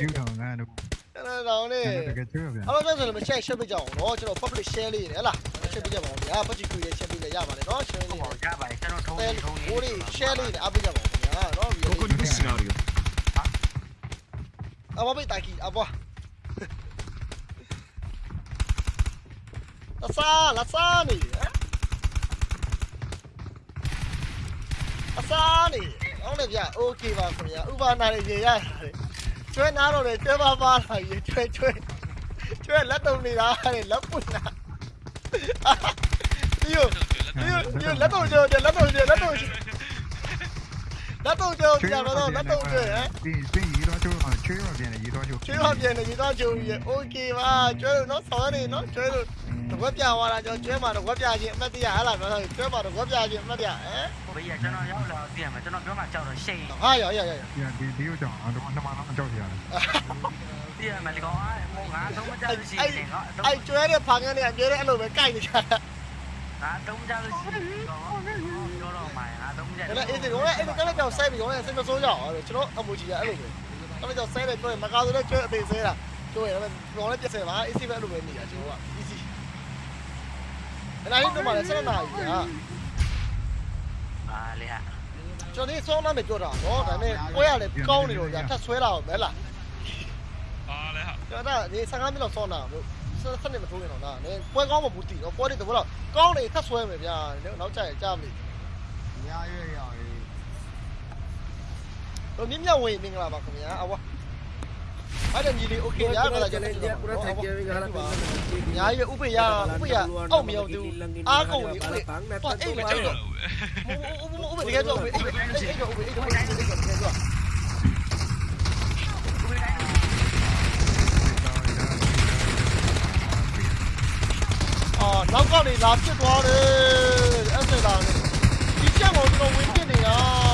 ကျူထောင်ငါတို့အဲ့ဒါတော့လေတကယ်ကျူပြန်အဲ့တော့ဆိုလည်းမ share share ပေးကြအောင်နော်ကျွန်တော် public share လေးနေဟဲ့လား share ပေးကြပါအောင်ဗျာ budget ကိုရ share ပေးလည်းရပါတယ်နော် share လေးဟုတ်ပါရပါတယ်ကျွန်တော်ထုံးနေထုံးနေဟိုလေး share လေးနေအားပေးကြပါအောင်ဗျာနော်ကိုကိုဒီစနာရီယိုအဘဘေးတိုက်ကြီးအဘလာစာလာစာနေအစာနေဟုတ်တယ်ဗျโอเคပါခင်ဗျာဥပါနာရေရရတယ် ကျွဲနာတော့လေကျွဲပါပါလာရေကျွဲကျွဲကျွဲလက်တုံနေတာလေလက်ပွင့်တာဒီယိုဒီယိုဒီယိုလက်တုံကျွဲလက်တုံကျွဲလက်တုံကျွဲလက်တုံကျွဲကြာတော့လက်တုံကျွဲဟမ်ပြီးပြီး ရေးသွားချိုးချွေးရပြန်တယ်ရေးသွားချိုးချွေးရပြန်တယ်ရေးသွားချိုးပြီးရ Okay ပါကျွဲလို့နော်ဆောင်ရတယ်နော်ကျွဲလို့တကွက်ပြသွားတာကြောင့်ကျွဲမှာတကွက်ပြခြင်းအမှတ်တရဟလားပြောတာကျွဲမှာတကွက်ပြခြင်းအမှတ်တရဟမ်ဘေးရကျွန်တော်ရောက်လာပြန်မယ်ကျွန်တော်ပြောမှကြောက်တော့ရှိန်ဟာရရရရဒီဒီကိုကြောက်အောင်တော့နှမတော့အကြောက်ရတယ်ပြန်မယ်လေကောင်းအဲ့မောငါသုံးမကြလို့ရှိရင်ကောအဲ့ကျွဲတဲ့ဖာငန်းနဲ့အကျဲတဲ့အဲ့လိုပဲကြိုက်နေကြတာငါသုံးမကြလို့ရှိရင်ကောပြောတော့မှာငါသုံးမကြလို့အဲ့ဒီကောအဲ့ဒီကလည်းကြောက်ဆိုင်ပြီးကောစိတ်မစိုးကြအောင်ကျွန်တော်အမူကြီးကအဲ့လိုပဲ အဲ့ဒါကြောင့်ဆဲတယ်ပြောရင်မကာဆိုလည်းကျွဲအပေဆဲတာကျွဲရမယ်လော်လည်းပြက်ဆဲပါ AC ပဲအဲ့လိုပဲနေတာကျွန်တော်က AC အဲ့ဒါလေးတော့မှလည်း7နာရီကပါလေဟာကျွန်တော်ဒီစောင်းမ်းပဲပြောတာနော်ဒါနဲ့ပွဲရလဲကောင်းနေတော့ညာထပ်ဆွဲလာအောင်မဲလားပါလေဟာကျွန်တော်ဒီ15မိနစ်လောက်စောင်းတာလို့ဆက်နေမထိုးနေတော့လားနည်းပွဲကောင်းမဘူးတည်တော့ပွဲတွေတော့ကောင်းနေထပ်ဆွဲမယ်ဗျာနောက်ကြရင်ကြားမလို့ညာရွေးရအောင် Rồi miếng nhau mình là bạc mình á, awa. Ada jadi okey ya kalau jadi dia kurang saja kalau ya ya upi ya upi ya oh miau tu aku ni upi tuan eh macam tu upi upi dia tu upi upi upi upi Lão con này làm chết quá đi Em sẽ làm đi Chỉ chết một cái đầu nguyên kia này à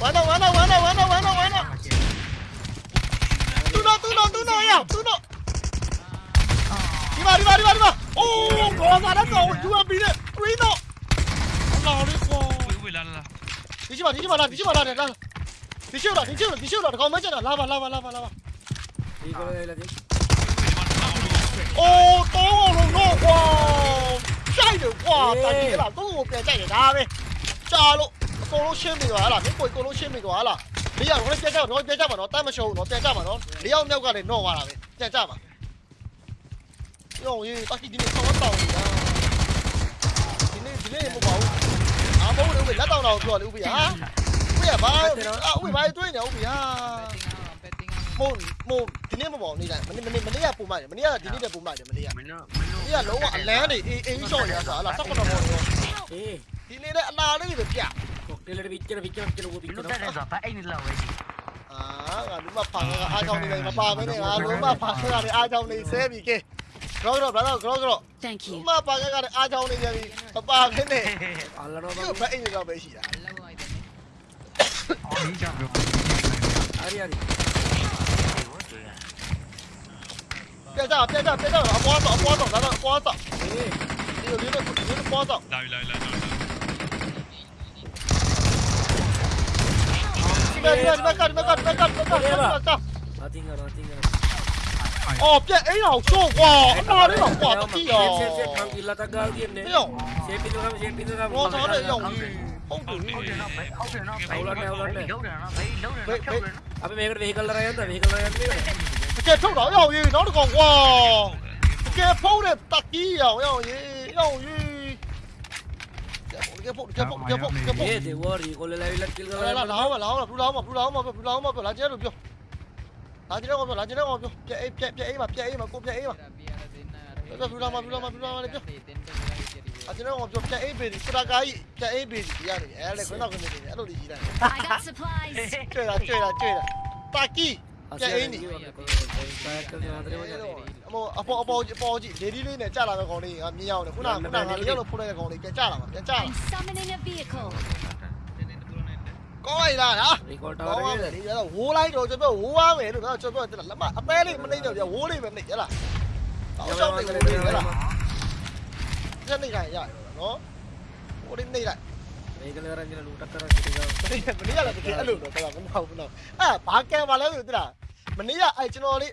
Guarda, guarda, guarda, guarda, guarda, guarda. Tú no, tú no, tú no, ya, tú no. Arriba, arriba, arriba, arriba. Oh, guardato, tu đi Qui no. No, rico. 뒤집어 뒤집어 나 뒤집어 나 내가 뒤집어 뒤집어 뒤집어 거 맞잖아 라봐 라봐 라봐 라봐 이거 해라 오 đi 놓고 晒着哇咱别了都给我别再给他呗炸喽 ကွာကြိုက်တယ်ကွာတန်ကြီးလာတော့ကိုပြန်ကြိုက်တယ်ဒါပဲကြာလို့အကုန်လုံးရှင်းပြီသွားလားမင်းကိုအကုန်လုံးရှင်းပြီသွားလားလေးယောက်တော့ပြန်ကြတော့ပြန်ကြပါတော့တတ်မရှုံးတော့ပြန်ကြပါတော့လေးယောက်မြောက်ကလည်းတော့သွားတာပဲပြန်ကြပါယောရေးတက်ကီဒီနေ့ဆောင်းတောင်းနေတာဒီနေ့ဒီနေ့မပေါ့ဘူးအာမဟုတ်လေလက်တောင်းတော့ပြောလေဥပ္ပယဥပ္ပယဘာအာဥပ္ပယဘာတွေးနေဥပ္ပယမုံမုံဒီနေ့မပေါ့နေတိုင်းမနေ့မနေ့မနေ့ကပုံမှန်တယ်မနေ့ကဒီနေ့တည်းပုံမှန်တယ်မနေ့ကမင်းတို့မင်းတို့ဒီကလုံးဝအလန်းနေအေးအေးရှော့ရတာဟာလား၁၇ဘောရောဒီနေ့လည်းအနာလေးပဲပြ Kira lebih, kira lebih, kira lebih, kira lebih. Lu tadi apa? Ini lah wes. Ah, nggak lupa pang, ah kau nih nggak paham ini, ah lupa pang kau nih ah kau nih sebi ke. Kro kro, brother, kro kro. Thank you. Lupa pang kau nih ah kau nih jadi apa ini? Allah no. Kau ini kau besi ya. Oh, ini jam bro. Ari ari. 别炸！别炸！别炸！我包走，包走，来了，包走。哎，你有你的，你的包走。来来来。Dimakan, dimakan, dimakan, dimakan, dimakan. Mati enggak, mati enggak. Ồ, chết ấy nào xô quả, nó đấy là quả thật chi à. Xem xem thằng kia là ta gao game đấy. Xem pin nó xem pin nó. Nó sao đấy dòng gì. Không được đi. Không được nó. Đâu lên đâu lên. Vậy vậy. À bên mày cái vehicle ra đây, vehicle ra đây. Chết chỗ đó dòng gì, nó còn quả. Cái phô này tắc chi à, dòng gì, dòng gì. 你给破，你给破，你给破，你给破！别的我的，我来来来，来来来，老王嘛，老王嘛，不老王嘛，不老王嘛，不老王嘛，不拦截路标，拦截路标，拦截路标，别 A 别 A 嘛，别 A 嘛，过别 A 嘛，不老王嘛，不老王嘛，不老王嘛，来标。啊！今天我们做在 A 边的，是那个 A 在 A 边的，呀的，哎，来，看到看到看到，都理解了。对了对了对了，大 G 在 A 里。 အမောအပေါ်အပေါ်အပေါ်ကြီးလေဒီလေးနဲ့ကြာလာတဲ့ကောင်လေးကမြင်ရအောင်လေခုနကခုနကလေရောက်လို့ဖုတ်လိုက်တဲ့ကောင်လေးပြန်ကြာလာပါပြန်ကြာလာကောင်းလိုက်လားဟာကောင်းပါလေလေတော့ဝိုးလိုက်တော့ကျွန်တော်ဝိုးပါမယ်လို့ကျွန်တော်လက်မအပဲလေးမနှိမ့်တော့ပြဝိုးလေးပဲနှိမ့်ဟဲ့လားတောင်းချောင်းနှိမ့်ဝိုးလေးဟဲ့လားစက်နှိမ့်ခိုင်းရရနော်ဝိုးလေးနှိမ့်လိုက်မင်းကလည်းရန်ကြီးလူတက်တာရှိတယ်။မင်းကလည်းတကယ်အဲ့လိုတော့ကောင်းမဟုတ်ဘူးနော်။အာဘာကံပါလဲဆိုတလား။မနေ့ကအဲ့ကျွန်တော်လေး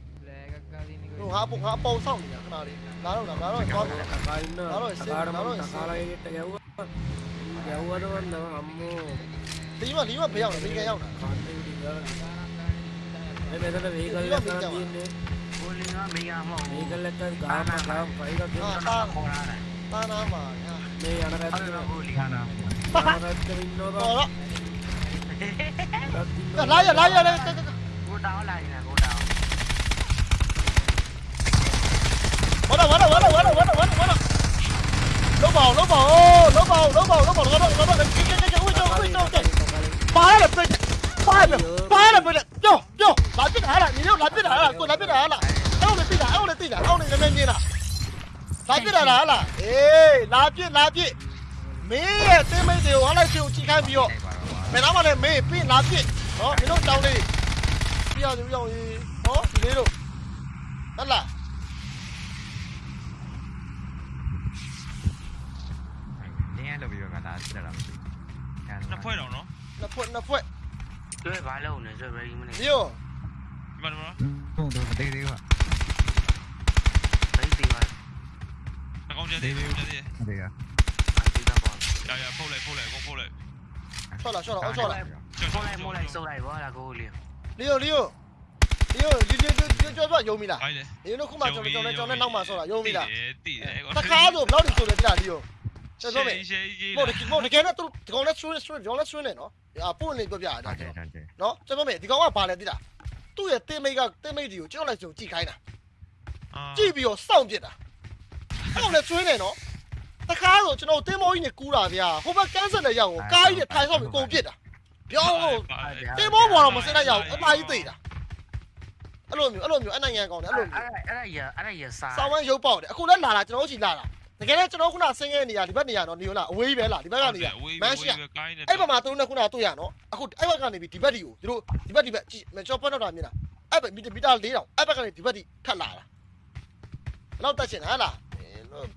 hạ bụng hạ bầu xong. Nhỉ nào đi. Đá rồi đá rồi con. đá rồi xin đá rồi xin. kéo kéo đó nó hầm tí mà tí mà ờ, bây giờ mình cái nhau đây đây đây mình cái lên cái pin đi. Mình cái lên cái cả mà cả phải cái pin ta ta nào mà đây là cái pin đó đó đó lại lại lại đây cái đó lại nè 完了完了完了完了完了完了完了，萝卜萝卜萝卜萝卜萝卜萝卜萝卜，快点快点快点快点，走走拿鞭来了，你又拿鞭来了，我又鞭来了，又来鞭子，又来鞭子，又来鞭子了，拿鞭子拿鞭子，没也真没得，我来去用几杆标，没拿完的没鞭拿鞭，哦，你都走哩，不要不要，哦，你走，等下。Ah, dah lah. Nak poin tau no? Nak poin, nak poin. Tu eh balau ni, tu beri mana? Yo. Mana mana? Tu tu, tengok tengok. Tadi tiga. Nak kau jadi, kau jadi. Ada ya. Ya ya, pull lại, pull lại, con pull lại. Cho lại, cho lại, cho lại. Pull lại, pull lại, sâu lại, bỏ là cô liền. Liêu, liêu. Liêu, à? liêu, liêu, liêu, cho bạn yêu mình là. Nó không mà cho cho cho nên nong mà sao là yêu mình à? là. Ờ. Ta khá rồi, nó được rồi đấy là. စုပ်လိုက်ပါလားကိုလင်း လီယိုလီယိုလီယိုလီလီလီကျော်ပြောယုံမိလား ဟိုင်းလေ လီယိုတို့ခုမှကျွန်တော်ကျွန်တော်ကျွန်တော်နောက်မှဆောတာယုံမိလား တိတယ် တခါဆိုဘယ်လောက်ဒီဆိုလဲပြလီယိုဆက်ဆုံးမေ ရှေးရှေး မဟုတ်ဒီမဟုတ်တကယ်နဲ့သူဒီကောင်နဲ့ဆွင်းဆွင်းဒီကောင်နဲ့ဆွင်းနေနော်အာပို့နေပြပြတာ ဟုတ်တ ကျွန် ယ် တော် ဟုတ်တယ် နော်ကျွန်တော်မေဒီကောင်ကဘာလဲသိလားသူ့ရဲ့တင်းမိတ်ကတင်းမိတ်ဒီကိုကျွန်တော်လည်းကျွန်တော်ကြည့်ခိုင်းတာ ကြည့်ပြီးတော့စောင့်ပြစ်တာအဲ့တော့လည်းကျွေးနေနော်တခါဆိုကျွန်တော်တင်းမောကြီးနဲ့ကူးတာဗျာဟိုဘက်ကန်းဆက်တဲ့ရောက်ကိုကားကြီးနဲ့ထိုင်ဆောက်ပြီးကုန်ပြစ်တာပြောင်းလို့တင်းမောပေါ်တော့မစင်တဲ့ရောက်အမကြီးသိတာအဲ့လိုမျိုးအဲ့လိုမျိုးအနိုင်ငံကောင်းတယ်အဲ့လိုမျိုး အဲ့အဲ့ဒါရအဲ့ဒါရစား စောင်းဝမ်းရုပ်ပေါက်တယ်အခုလည်းလာတာကျွန်တော်တို့ချီလာတာ တကယ်လည်းကျွန်တော်ခုနဆင်းရဲနေရဒီဘက်နေရတော့နေရောလားအဝေးပဲလားဒီဘက်ကနေရမန်းရှိရကိုင်းနေအဲ့ဘက်မှာသူတို့နဲ့ခုနတွေ့ရနော်အခုအဲ့ဘက်ကနေပြီးဒီဘက်ဒီကိုသူတို့ဒီဘက်ဒီဘက်ကြည့်မကျော်ပတ်တော့တာမြင်လားအဲ့ဘက်မီတာ4000အဲ့ဘက်ကနေဒီဘက်ဒီထပ်လာတာဘယ်တော့တက်ချင်ဟလား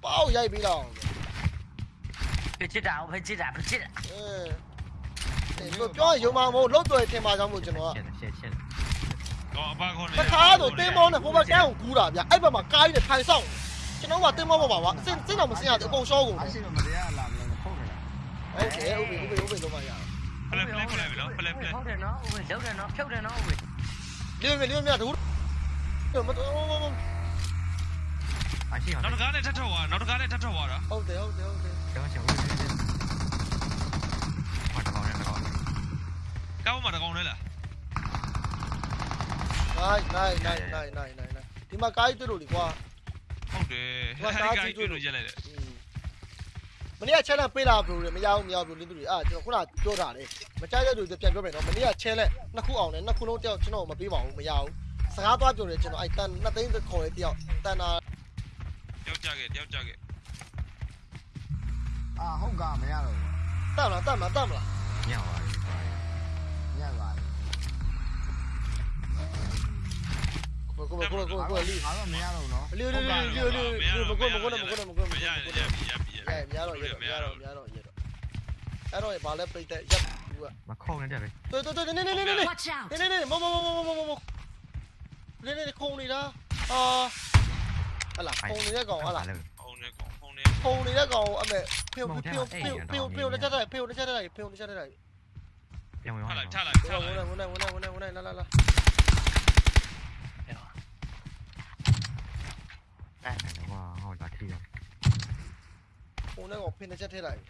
ပေါက်ရိုက်ပြီးတော့ဖြစ်ချစ်တာဖြစ်ချစ်တာဖြစ်ချစ်တာအဲလို့ပြောရင်ယုံမှာမဟုတ်လုံးတွေထင်ပါကြောင်းမို့ကျွန်တော်ကရှက်ရှက်ရှက်တော့အပါခေါ်နေတခါဆိုတင်းမောနဲ့ဟိုဘက်ကန်းကိုကူးတာဗျအဲ့ဘက်မှာကားကြီးနဲ့ထိုင်ဆောင် ကျွန်တော်ကတင်းမောပေါ်ပါကွာစင်စင်တော့မစင်ရဘူးအကုန်ရှောကုန်တယ် ရှိတော့မတရားလာမလို့ဖုတ်နေတာ โอเคဥပ္ပေဥပ္ပေဥပ္ပေလုံးမရအောင် ဖလက်ဖလက်ခေါ်လိုက်ပြီနော်ဖလက်ဖလက် ဟုတ်တယ်နော်ဦးလောက်တယ်နော်ဖြုတ်တယ်နော်ဦး လင်းမြလင်းမြတူမတော် အရှိအောင် နောက်တစ်ကားနဲ့ထပ်ထောက်သွားနောက်တစ်ကားနဲ့ထပ်ထောက်သွားတာ ဟုတ်တယ်ဟုတ်တယ်ဟုတ်တယ် ကျောင်းချေဦးတယ်ဘာတော့လဲတော့ ကောင်းမှတကောင်လဲလား နိုင်နိုင်နိုင်နိုင်နိုင်နိုင်နိုင်ဒီမှာကားကြီးတွေ့လို့လေကွာ ဟုတ်တယ်တွေ့လို့ရက်လိုက်တယ်မနေ့က challenge ပေးလာဘလို့လေမရဘူးမရဘူးလင်းသူတွေအာကျွန်တော်ခုနပြောတာလေမကြိုက်တဲ့လူတွေပြန်ပြောမယ်နော်မနေ့က challenge နှစ်ခုအောင်တယ်နှစ်ခုလုံးတယောက်ကျွန်တော်မပေးပါဘူးမရဘူးစကားသွားပြောတယ်ကျွန်တော်အဲ့တန်နှစ်သိန်းခေါ်တယ်တယောက်တန်တာတယောက်ကြခဲ့တယောက်ကြခဲ့အာဟုတ်ကမရတော့တတ်မလားတတ်မလားတတ်မလားညောင်းပါညောင်းပါ một con một con một con một con lưu phá mà mía đâu nó lưu lưu lưu lưu lưu một con một con một con một con mía mía mía mía mía rồi mía rồi mía rồi mía rồi mía rồi bảo lên bình tĩnh chấp mà không nên đẹp đi tôi tôi tôi này này này này này này này mông mông mông mông mông mông này này không đi đó ờ à là không đi đó còn à là không đi đó còn à mẹ piêu piêu piêu piêu piêu nó chết đây piêu nó chết đây piêu nó chết đây piêu nó chết đây 要不要？下来下来下来！我来我来我来我来我来来来来！来来来，哇，好垃圾哦！ဟိုနဲ့ကဖင်တစ်ချက်ထည့်လိုက်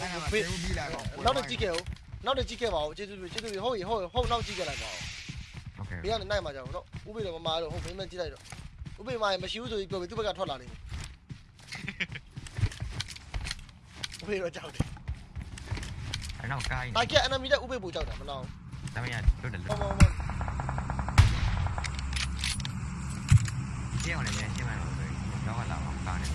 来来来，ဖေး牛逼来吧！နောက်တစ်ကြည့်ခဲ့ဦးနောက်တစ်ကြည့်ခဲ့ပါဦးကျေးဇူးပြုကျေးဇူးပြုဟုတ်ပြီဟုတ်ပြီဟုတ်နောက်ကြည့်ခဲ့လိုက်ပါဦး OK ဘေးကနေနိုင်မှာကြောက်တော့ဥပိတော့မမာတော့ဟုတ်မင်းမကြည့်လိုက်တော့ဥပိမာရင်မရှိဘူးဆိုပြီးပြောပြီးသူ့ဘက်ကထွက်လာနေတယ်ဥပိတော့ကြောက်တယ်အဲ့နောက်ကိုင်းတိုက်ကက်အနမီတဲ့ဥပိပူကြောက်တာမနော်ဒါမှမဟုတ်လွတ်တယ်လွတ်တယ် ဟောဟောဟော kia hồi này nha nhưng mà mọi người đó là hỏng tàu này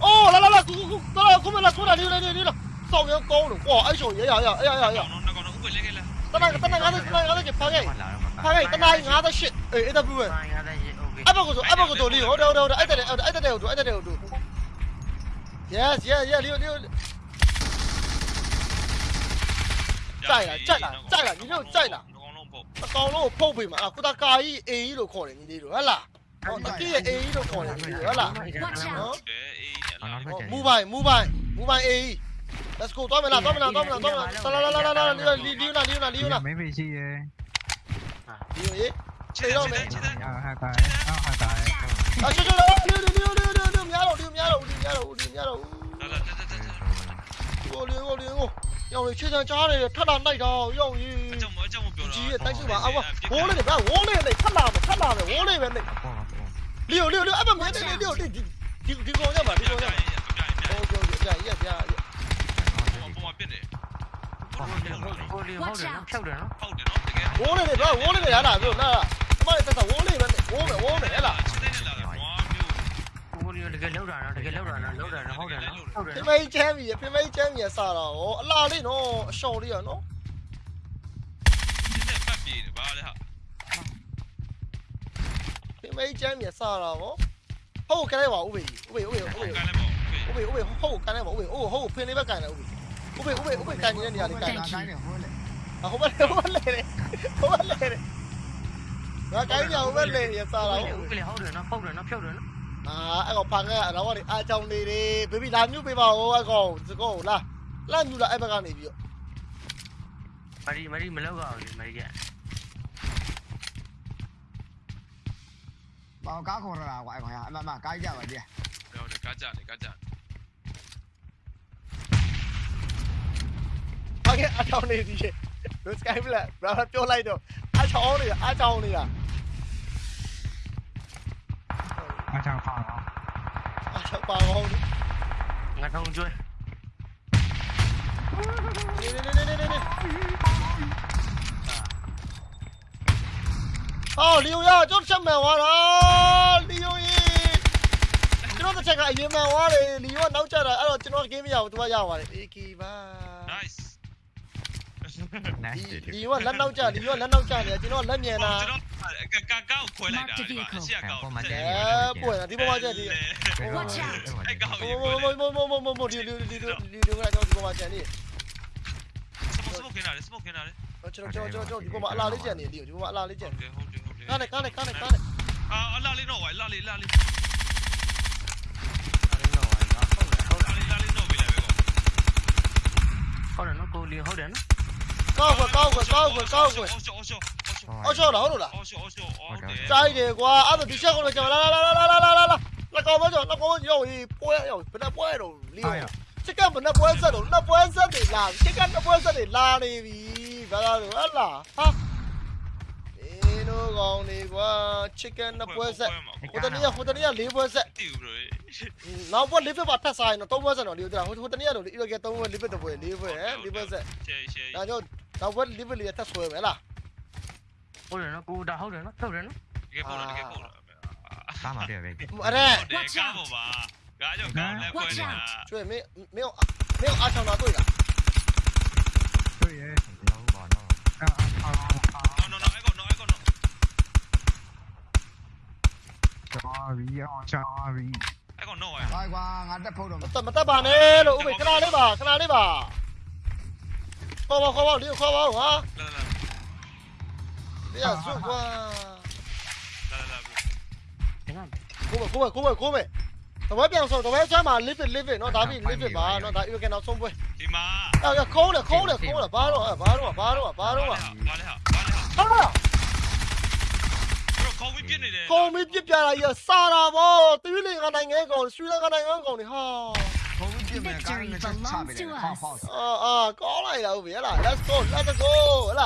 ô là là là cũng đó là cũng là cũng là đi đi đi đi là sau cái câu được quả ấy rồi ấy ấy ấy ấy ấy tân này tân này ngã tới tân này ngã tới kịp phang ấy phang ấy tân này ngã tới shit ấy ấy đâu vậy anh bao giờ anh bao giờ đi ở đâu đâu đâu anh ta đều anh ta đều đủ anh ta đều đủ yes yes yes đi đi chạy là chạy là chạy là đi đâu chạy là 到了，跑不赢嘛？啊，古代 A 一路过来，你得路，阿拉，哦，这 A 一路过来，你得路，阿拉，哦，明白，明白，明白 A，let's go，抓没拿，抓没拿，抓没拿，抓没拿，拉拉拉拉拉，溜了，溜了，溜了，溜了，溜了，没脾气耶，你，知道没？啊，嗨呆，啊嗨呆，啊，兄弟，六六六六六六秒了，六秒了，五秒了，五秒了，五秒了，哦，溜哦，溜哦。要不去他家里，他哪那着？要你。急，但是吧，啊我我那边，我那边，他哪的，他哪的，我那边的。六六六，哎不，没没没，六六，你你你给我讲吧，你给我讲。好，好，好，好，好，好，好。我那边，我那边也哪，那他妈的，我那边，我我那边。 ကိုလီတကယ်လောက်တာနော်တကယ်လောက်တာနော်လောက်တာနော်ဟုတ်တယ်နော်ဟုတ်တယ်ဖေနော်မေးချမ်းပြီဖေမေးချမ်းပြီစားတာဟောအလားလေးနော်အရှော်လေးရနော်ဒီနဲ့ဖတ်ပြေးတယ်ဗာလေဟာဖေမေးချမ်းပြီစားတာဟောဟုတ်ကဲပါဦးဘေးဦးဘေးဦးဘေးဦးဟုတ်ဘေးကဲ့လည်းပေါ့ဦးဘေးဦးဘေးဟုတ်ကန်နေပါဦးဘေးဟုတ်ဟုတ်ဖင်းလေးပဲကန်တယ်ဦးဘေးဦးဘေးဦးဘေးဦးဘေးကန်နေတဲ့နေရာလေးကန်ကိုင်းနေဟိုလေဟိုဘက်ဟိုဘက်လေဟိုဘက်လေငါကိုင်းကြဟိုဘက်လေရစားတာဦးကလေးဟုတ်တယ်နော်ဟုတ်တယ်နော်ဖြုတ်တယ်နော် အာအဲ့ကောင်ဖန်ခဲ့အတော့ကနေအားကြောင်နေတယ်ဘေဘီလာမြူပေးပါဦးအကောင်စကောလာလာမြူလာအဲ့ဘက်ကနေပြီးတော့မရီမရီမလောက်အောင်လေမရီကဘောကားခေါ်လာကွာကွာအမမကိုင်းကြပါကြည့်ဟုတ်တယ်ကားကြတယ်ကားကြဖန်ခဲ့အားကြောင်နေသည်လူစကိုင်းဘလက်ဘာပြောလိုက်တော့အားချောင်းနေတာအားချောင်းနေတာ 방어. 가장 방어. 나 방어 줄. 네네네네네네. 어, 리우야, 좀 잠만 와라. 리우이. ကျွန်တော်တစ်ချက်ကအရင်မှန်သွားတယ်လီရောနောက်ကျတာအဲ့တော့ကျွန်တော်ကင်းမရဘူးသူကရပါတယ်အေကီပါ nice လီရောလက်နောက်ကျလီရောလက်နောက်ကျနေကျွန်တော်လက်မြန်တာ 刚刚回来的，是啊，搞的。哎，不会，你不往这里。我操！哎，搞一个。我我我我我我溜溜溜溜溜溜过来，叫你不往这里。什么什么给哪里？什么给哪里？ကျွန်တော်ကျွန်တော်ကျွန်တော်ဒီကောင်မအလားလေးကြံနေလေဒီကောင်မအလားလေးကြံနေဟုတ်တယ်ဟုတ်တယ်ကားနဲ့ကားနဲ့ကားနဲ့ကားနဲ့အာအလားလေးတော့ဝိုင်လားလေးလားလေးဟုတ်တယ်နော်ကိုလီဟုတ်တယ်နော်ကောက်ကွယ်ကောက်ကွယ်ကောက်ကွယ်ကောက်ကွယ်အော်ရှောအော်ရှော အော်ရှော့တော့ဟုတ်လားအော်ရှော့အော်ရှော့အော်တယ်ကြိုက်တယ်ကွာအဲ့ဒါဒီချက်ကတော့ကျွန်တော်လာလာလာလာလာလာလာလကောင်းမကျော်လကောင်းရောက်ရေးပွဲရောက်ဘယ်နှပွဲတော့လီယောချက်ကဘယ်နှပွဲဆက်တော့နှစ်ပွဲဆက်တွေလာချက်ကနှစ်ပွဲဆက်တွေလာနေပြီဘာသာလို့ဟတ်လားဟာဒီလိုကောင်းနေကွာချက်ကနှစ်ပွဲဆက်ဟိုတနေ့ဟိုတနေ့လေးပွဲဆက်တီးဘူးလို့နောက်ပွဲလေးပွဲပါထပ်စားရင်တော့သုံးပွဲဆက်တော့လီယောတရာဟိုဟိုတနေ့တော့လီယောကသုံးပွဲလေးပွဲတပွဲလေးပွဲလေးပွဲဆက်ဒါကြောင့်နောက်ပွဲလေးပွဲလေးထပ်ဆွဲမယ်လား बोल ना कु दा हो ना तो ना ये बोल ना ये बोल काम आ गया भाई अरे काम हो बा गाजो काम ले कोई ना 对没没有没有阿强拿对的对耶老板啊啊啊啊 no no no I got no I got no sorry oh sorry I got no I 快瓜ငါတက်ဖို့တော့မတက်မတက်ပါနဲ့လို့ဥပ္ပေခဏလေးပါခဏလေးပါခေါ်ပါခေါ်ပါလေးခေါ်ပါဟာလာလာ Via ah, su qua. Dale, dale. Come, come, come, come. Tao bé biang xong, tao bé chơi mà live it, live it, nó đá bị live it mà, nó đá yêu cái nào xong vậy. Đi mà. Tao giờ cố được, cố được, cố được, ba rồi, à, ba rồi, à, ba luôn à, ba rồi. Ba luôn ba rồi. Ba rồi. Không biết biết. Không biết biết giờ là gì xa ra vô, tí lên cái này ngang còn, suy ra cái này ngang còn thì ha. Victory belongs là us. Ờ, ờ, có này đâu, vía là, let's go, let's go, là